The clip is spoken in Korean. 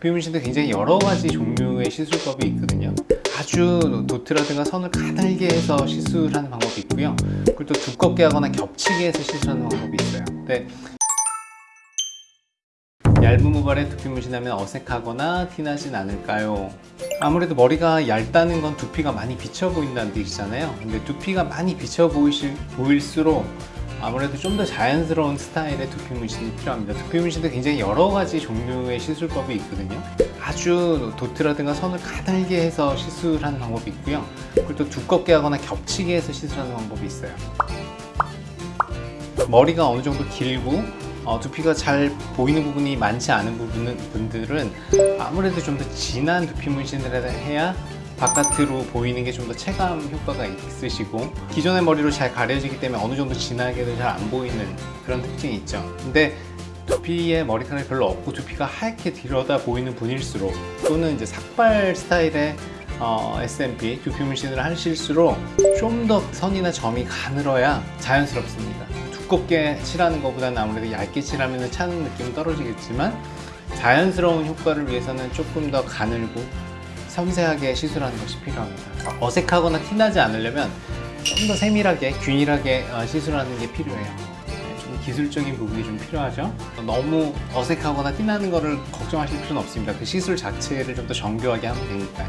비문신도 굉장히 여러 가지 종류의 시술법이 있거든요. 아주 도트라든가 선을 가늘게 해서 시술하는 방법이 있고요. 그리고 또 두껍게 하거나 겹치게 해서 시술하는 방법이 있어요. 근데 얇은 모발에 두피 문신하면 어색하거나 티나진 않을까요? 아무래도 머리가 얇다는 건 두피가 많이 비쳐 보인다는 뜻이잖아요. 근데 두피가 많이 비쳐 보이실, 보일수록 아무래도 좀 더 자연스러운 스타일의 두피 문신이 필요합니다. 두피 문신도 굉장히 여러 가지 종류의 시술법이 있거든요. 아주 도트라든가 선을 가늘게 해서 시술하는 방법이 있고요. 그리고 또 두껍게 하거나 겹치게 해서 시술하는 방법이 있어요. 머리가 어느 정도 길고 어, 두피가 잘 보이는 부분이 많지 않은 부분은, 분들은 아무래도 좀 더 진한 두피 문신을 해야 바깥으로 보이는 게 좀 더 체감 효과가 있으시고 기존의 머리로 잘 가려지기 때문에 어느 정도 진하게도 잘 안 보이는 그런 특징이 있죠. 근데 두피에 머리카락이 별로 없고 두피가 하얗게 들여다 보이는 분일수록 또는 이제 삭발 스타일의 어, SMP 두피 문신을 하실수록 좀 더 선이나 점이 가늘어야 자연스럽습니다. 두껍게 칠하는 것보다는 아무래도 얇게 칠하면 차는 느낌은 떨어지겠지만 자연스러운 효과를 위해서는 조금 더 가늘고 섬세하게 시술하는 것이 필요합니다. 어색하거나 티나지 않으려면 좀 더 세밀하게 균일하게 어, 시술하는 게 필요해요. 네, 좀 기술적인 부분이 좀 필요하죠. 너무 어색하거나 티나는 거를 걱정하실 필요는 없습니다. 그 시술 자체를 좀 더 정교하게 하면 되니까요